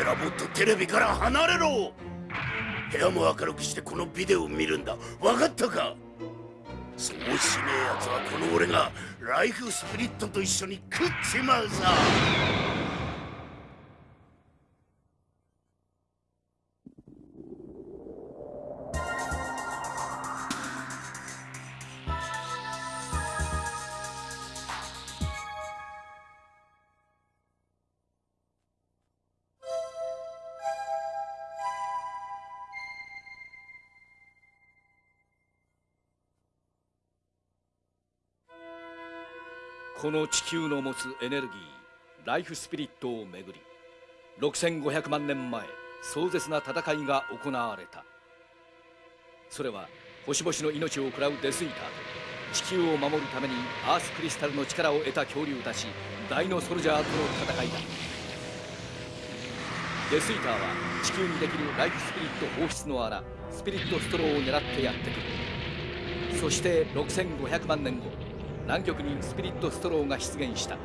えらもっとテレビから離れろ。部屋も明るくしてこのビデオを見るんだ。分かったか？そうしねえやつはこの俺がライフスピリットと一緒に食っちまうさ。この地球の持つエネルギーライフスピリットをめぐり6500万年前壮絶な戦いが行われた。それは星々の命を食らうデスイーターと地球を守るためにアースクリスタルの力を得た恐竜たちダイノソルジャーとの戦いだ。デスイーターは地球にできるライフスピリット放出の穴スピリットストローを狙ってやってくる。そして6500万年後南極にスピリットストローが出現した。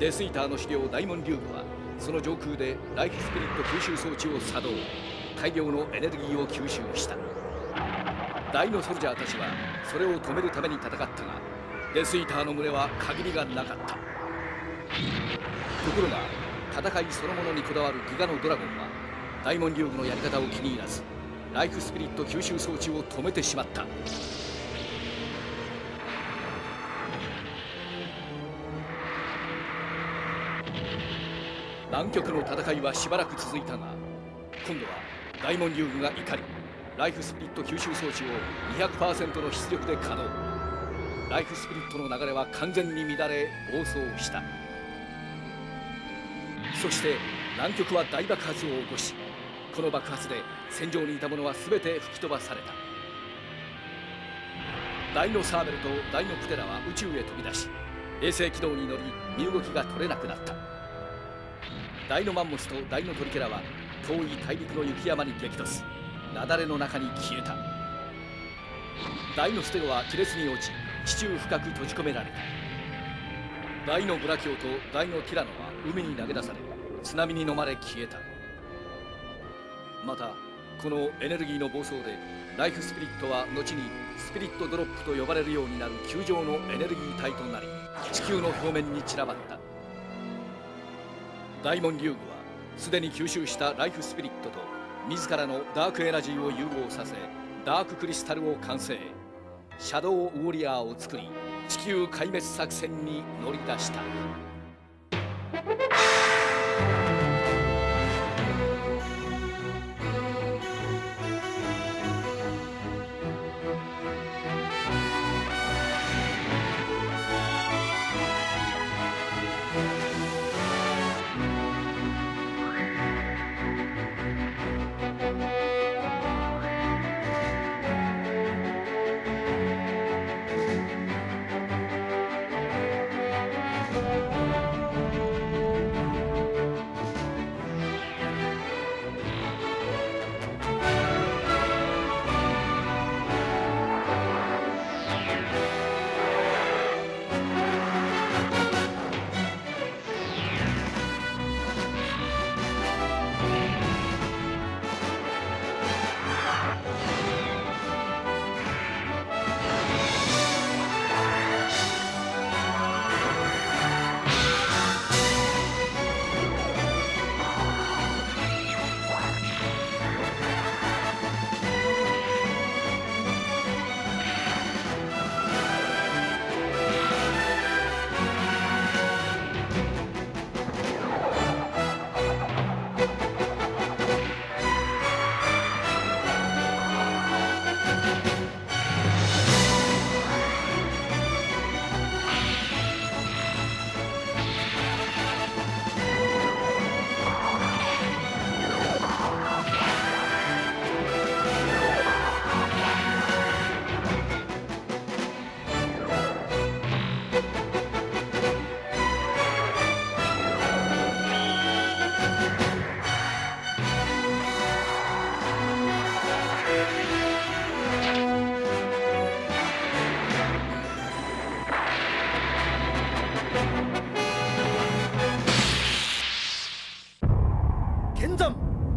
デスイーターの資料ダイモン・リューグはその上空でライフスピリット吸収装置を作動。大量のエネルギーを吸収した。ダイノソルジャーたちはそれを止めるために戦ったがデスイーターの群れは限りがなかった。ところが戦いそのものにこだわるギガのドラゴンはダイモン・リューグのやり方を気に入らずライフスピリット吸収装置を止めてしまった。南極の戦いはしばらく続いたが今度は大門竜軍が怒りライフスピリット吸収装置を200%の出力で稼働ライフスピリットの流れは完全に乱れ暴走した。そして南極は大爆発を起こしこの爆発で戦場にいた者は全て吹き飛ばされた。ダイノサーベルとダイノプテラは宇宙へ飛び出し衛星軌道に乗り身動きが取れなくなった。ダイノマンモスとダイノトリケラは遠い大陸の雪山に激突。雪崩の中に消えた。ダイノステロは亀裂に落ち地中深く閉じ込められた。ダイノブラキオとダイノティラノは海に投げ出され津波に飲まれ消えた。またこのエネルギーの暴走でライフスピリットは後にスピリットドロップと呼ばれるようになる球状のエネルギー体となり地球の表面に散らばった。大門竜具はすでに吸収したライフスピリットと自らのダークエナジーを融合させダーククリスタルを完成。シャドウウォリアーを作り地球壊滅作戦に乗り出した。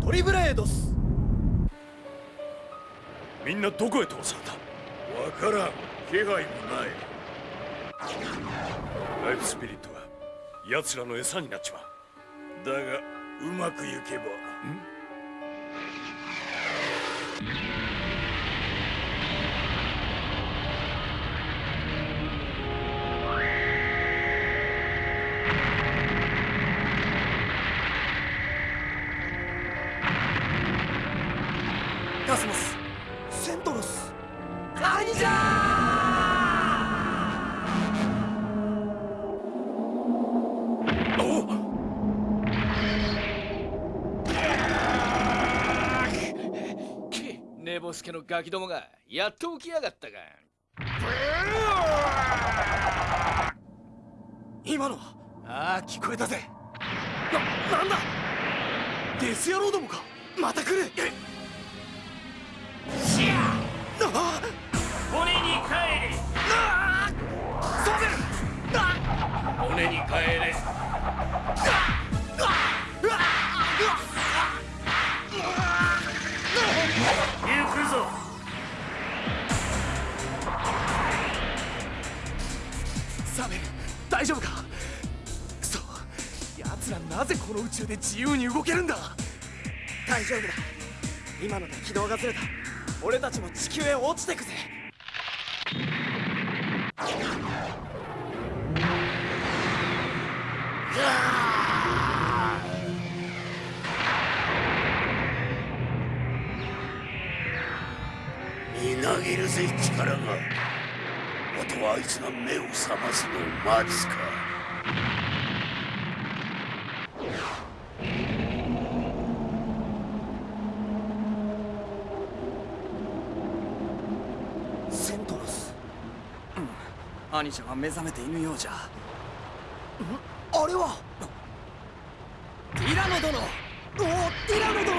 トリブレードス。みんなどこへ通された？わからん。気配もない。ライフスピリットが奴らの餌になっちまう。だがうまくいけば。カけ寝ぼすけのガキどもがやっと起きやがったか。今のはああ聞こえたぜ。ななんだ？デス野郎どもか？また来る？シア！あ骨に帰れ！あサベルあ骨に帰れ！行大丈夫か？くそ奴らなぜこの宇宙で自由に動けるんだ？大丈夫だ。今ので軌道がずれた。俺たちも地球へ落ちてくぜ。みなぎるぜ力があいつが目を覚ますのを待つか。セントロス。うん。兄者は目覚めていぬようじゃ。ん。あれは。ティラノ殿。おおティラノ殿。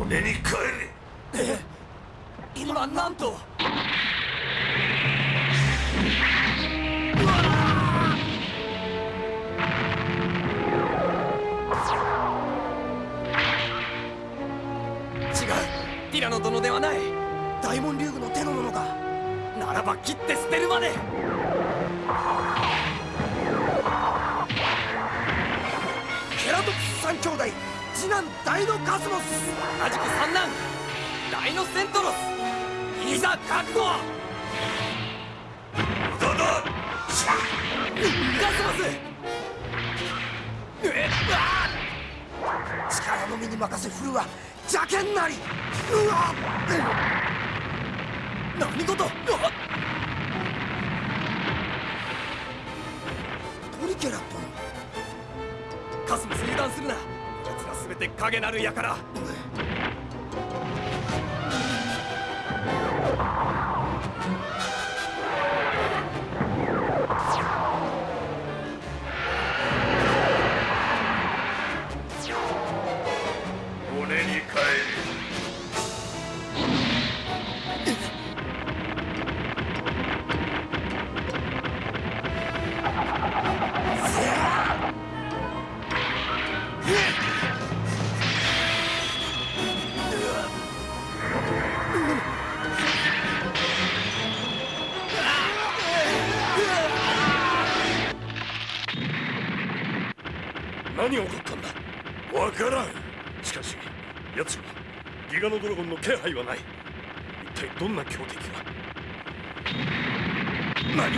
骨に帰れ。今なんとティラノ殿ではない。大門竜宮の手の者かならば切って捨てるまで。ケラトプス三兄弟次男ダイノカスモス。同じく三男ダイノセントロス。いざ覚悟。モスえっ！あ力のみに任せ振るは邪剣なりうわ何事うわトリケラ殿カスモス油断するな奴ら全て影なる輩骨に帰れ何ガノドラゴンの気配はない。一体どんな強敵が？何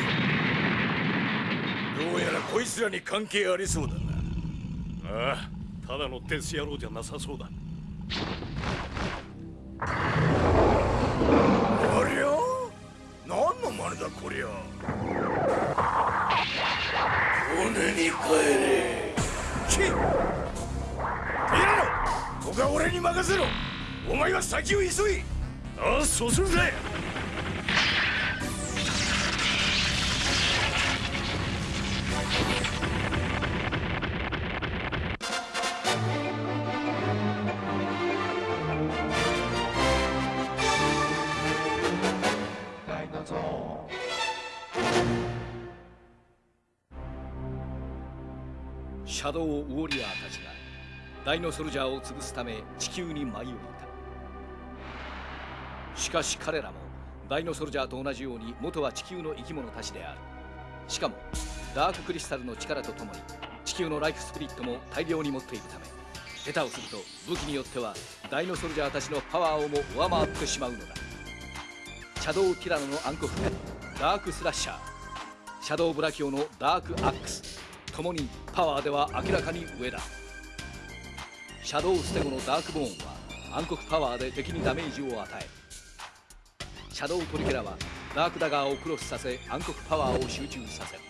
どうやらこいつらに関係ありそうだな。ああただのデス野郎じゃなさそうだ。ありゃ？何の真似だこりゃ？骨に帰れ。キティラノここは俺に任せろ。お前は先を急い。ああそうするぜ。シャドウウォリアーたちがダイノソルジャーを潰すため地球に舞い降りた。しかし彼らもダイノソルジャーと同じように元は地球の生き物たちである。しかもダーククリスタルの力とともに地球のライフスプリットも大量に持っているため下手をすると武器によってはダイノソルジャーたちのパワーをも上回ってしまうのだ。シャドウティラノの暗黒剣ダークスラッシャー。シャドウブラキオのダークアックス。ともにパワーでは明らかに上だ。シャドウステゴのダークボーンは暗黒パワーで敵にダメージを与えシャドウトリケラはダークダガーをクロスさせ暗黒パワーを集中させる。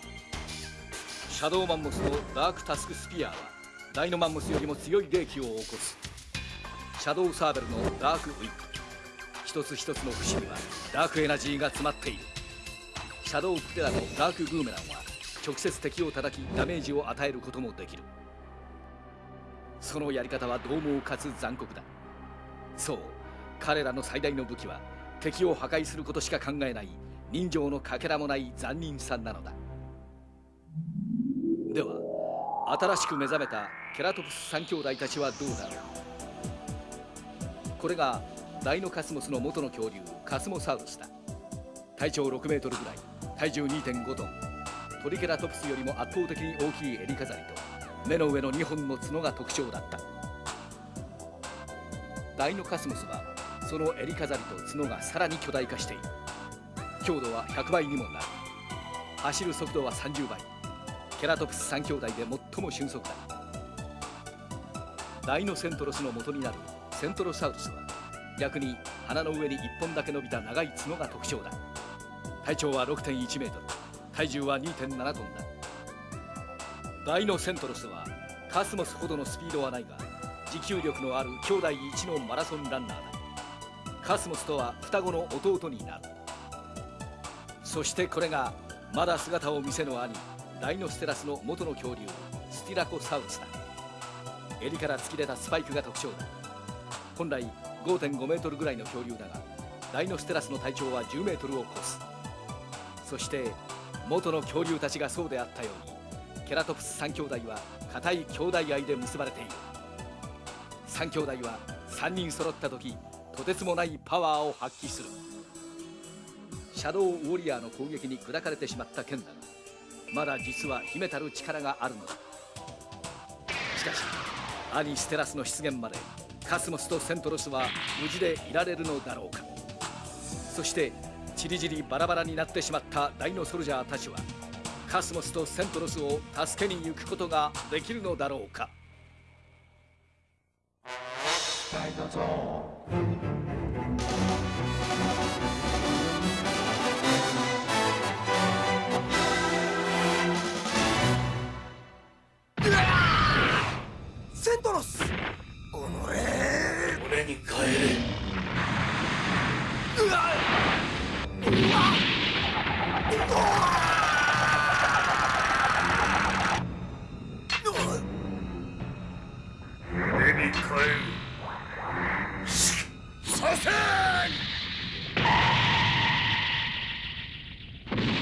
シャドウマンモスのダークタスクスピアはダイノマンモスよりも強い霊気を起こす。シャドウサーベルのダークウィップ一つ一つの節にはダークエナジーが詰まっている。シャドウプテラのダークブーメランは直接敵を叩きダメージを与えることもできる。そのやり方は獰猛かつ残酷だ。そう彼らの最大の武器は敵を破壊することしか考えない人情のかけらもない残忍さんなのだ。では新しく目覚めたケラトプス三兄弟たちはどうだろう。これがダイノカスモスの元の恐竜カスモサウルスだ。体長6メートルぐらい体重2.5トン。トリケラトプスよりも圧倒的に大きい襟飾りと目の上の2本の角が特徴だった。ダイノカスモスはその襟飾りと角がさらに巨大化している。強度は100倍にもなる。走る速度は30倍。ケラトプス3兄弟で最も俊足だ。ダイノセントロスの元になる。セントロサウルスは逆に鼻の上に1本だけ伸びた長い角が特徴だ。体長は6.1メートル。体重は2.7トンだ。ダイノセントロスはカスモスほどのスピードはないが持久力のある兄弟一のマラソンランナーだ。カスモスとは双子の弟になる。そしてこれがまだ姿を見せぬ兄ダイノステラスの元の恐竜スティラコサウルスだ。襟から突き出たスパイクが特徴だ。本来5.5メートルぐらいの恐竜だがダイノステラスの体長は10メートルを超す。そして元の恐竜たちがそうであったようにケラトプス3兄弟は固い兄弟愛で結ばれている。3兄弟は3人揃った時とてつもないパワーを発揮する。シャドウウォリアーの攻撃に砕かれてしまった剣だがまだ実は秘めたる力があるのだ。しかし兄ステラスの出現までカスモスとセントロスは無事でいられるのだろうか。そしてちりぢりバラバラになってしまったダイノソルジャーたちはカスモスとセントロスを助けに行くことができるのだろうか。セントロス。俺に帰れ。俺に帰るしさせ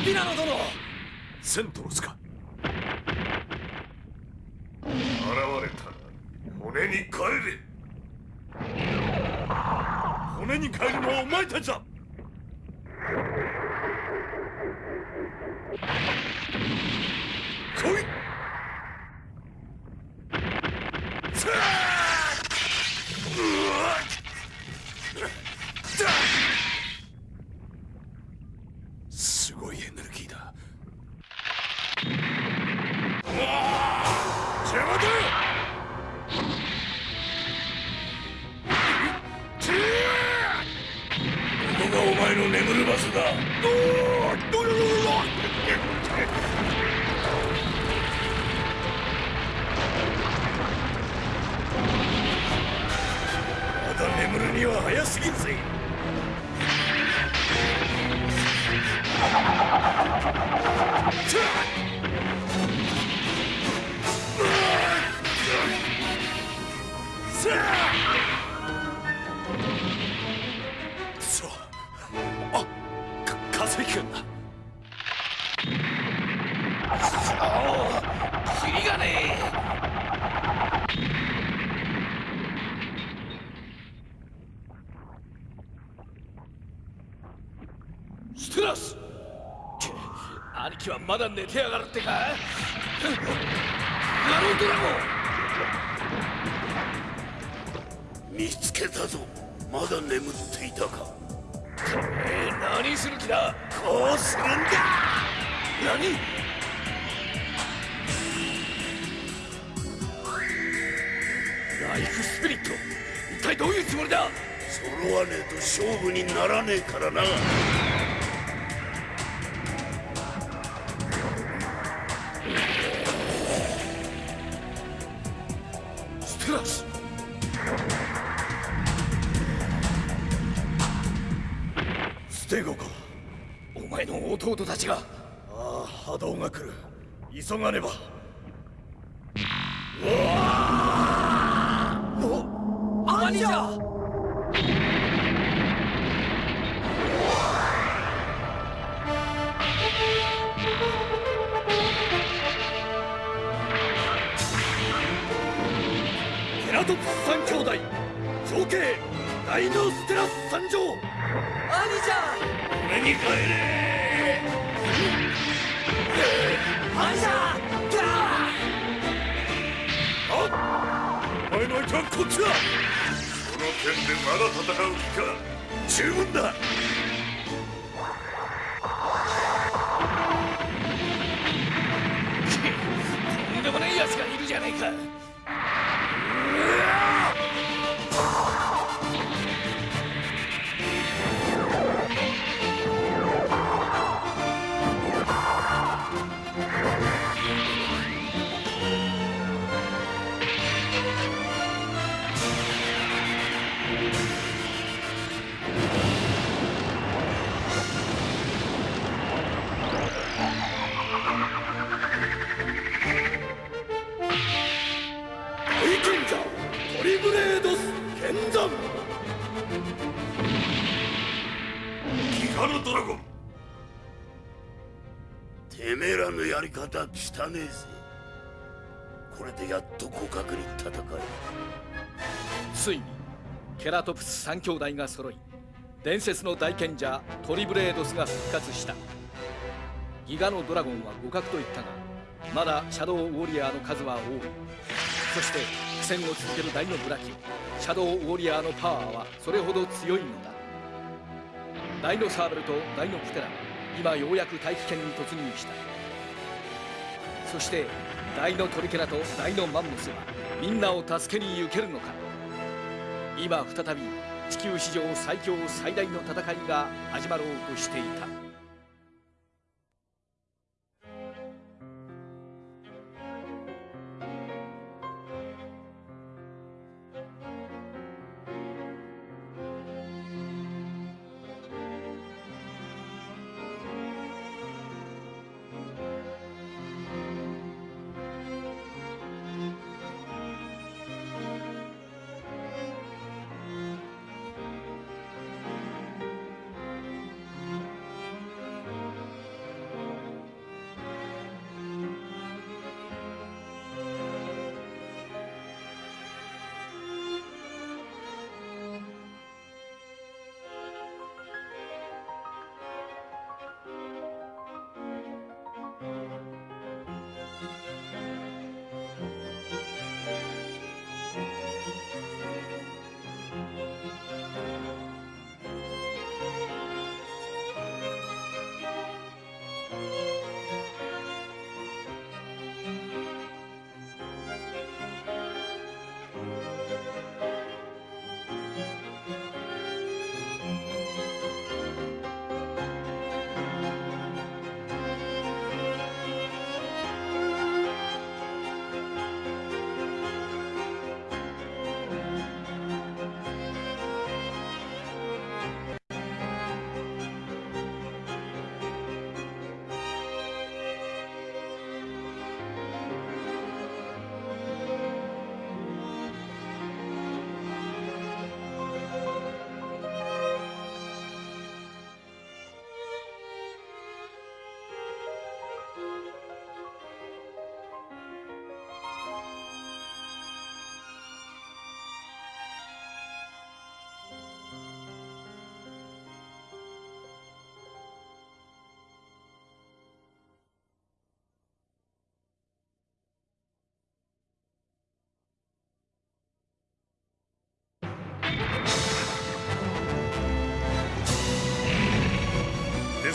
ティナノ殿。セントロスか現れたら骨に帰れ。骨に帰るのはお前たちだ来いすごいエネルギーだ邪魔だここがお前の眠る場所だ。まだ眠るには早すぎんぜまだ寝てやがるってか。ガロドラゴ見つけたぞ。まだ眠っていたか。えー、何する気だ。こうするんだ。何？ライフスピリット。一体どういうつもりだ？揃わねえと勝負にならねえからな弟たちが。ああ波動が来る。急がねば。兄じゃテラトプス三兄弟長兄ダイノステラス参上。兄俺に帰れ兄じゃお前の相手はこっちだこの剣でまだ戦う気か。十分だ。とんでもない奴がいるじゃねえか。やり方汚ねえぜ。これでやっと互角に戦えついにケラトプス三兄弟が揃い伝説の大賢者トリブレードスが復活した。ギガのドラゴンは互角と言ったがまだシャドウウォリアーの数は多い。そして苦戦を続けるダイノブラキシャドウウォリアーのパワーはそれほど強いのだ。ダイノサーベルとダイノプテラは今ようやく大気圏に突入した。そして大のトリケラと大のマンモスはみんなを助けに行けるのか。今再び地球史上最強最大の戦いが始まろうとしていた。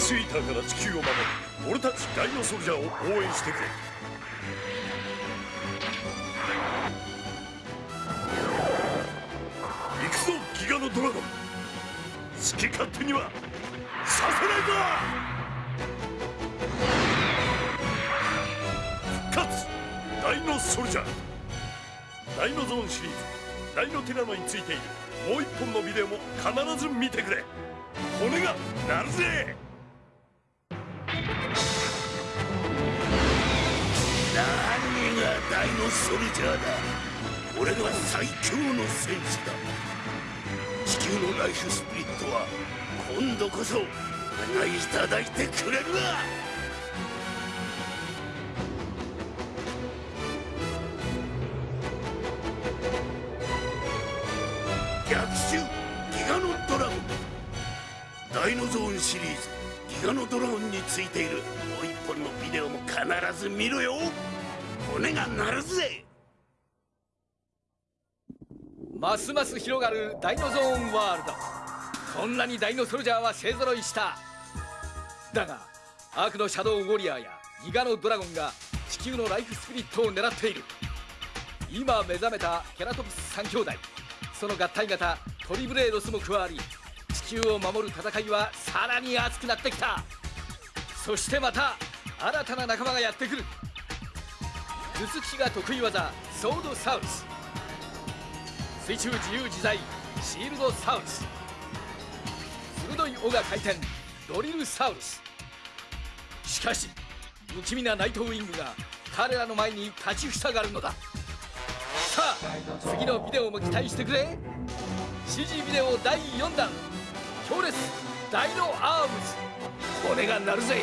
スイーターから地球を守る俺たちダイノソルジャーを応援してくれ。行くぞギガのドラゴン。好き勝手にはさせないぞ。復活。ダイノソルジャー。ダイノゾーンシリーズ。ダイノティラノについている。もう一本のビデオも必ず見てくれ。骨が鳴るぜ。何がダイノソルジャーだ俺が最強の戦士だ。地球のライフスピリットは今度こそ俺がいただいてくれるわ逆襲ギガノドラゴンダイノゾーンシリーズ。ギガノドラゴンについているもう一本のビデオも必ず見ろよ。骨が鳴るぜ。ますます広がるダイノゾーンワールド。こんなにダイノソルジャーは勢ぞろいした。だがアークのシャドウウォリアーやギガのドラゴンが地球のライフスピリットを狙っている。今目覚めたケラトプス3兄弟。その合体型トリブレードスも加わり地球を守る戦いはさらに熱くなってきた。そしてまた新たな仲間がやってくる。頭突きが得意技ソードサウルス。水中自由自在シールドサウルス。鋭い尾が回転ドリルサウルス。しかし不気味なナイトウィングが彼らの前に立ちふさがるのだ。さあ次のビデオも期待してくれ。CG ビデオ第4弾。強烈ダイノアームズ。骨が鳴るぜ。